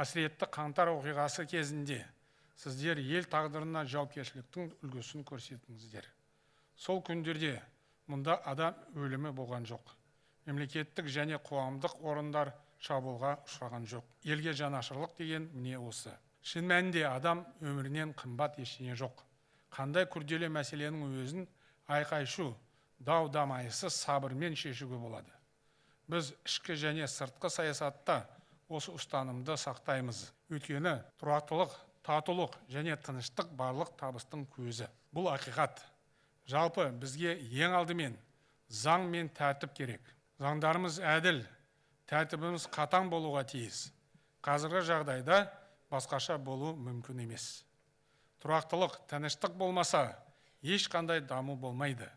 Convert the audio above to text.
қасіретті қаңтар оқиғасы кезінде сіздер ел тағдырына жауапкершіліктің үлгісін көрсеттіңіздер сол күндерде мұнда адам өлімі болған жоқ. Мемлекеттік және қоғамдық орындар шабуылға ұшыраған жоқ. Елге жанашырлық деген міне осы. Шын мәнінде адам өмірінен қымбат ештеңе жоқ. Қандай күрделі мәселенің өзін айқай шу дау дамайсыз сабырмен шешуге болады. Біз ішкі және сыртқы саясатта осы ұстанымды сақтаймыз. Өйткені тұрақтылық татулық және тыныштық барлық табыстың көзі. Бұл ақиқат. Жалпы бізге ең алдымен заң мен тәртіп керек. Заңдарымыз әділ тәртібіміз қатаң болуға тиіс. Қазіргі жағдайда басқаша болу мүмкін емес. Тұрақтылық тыныштық болмаса ешқандай даму болмайды.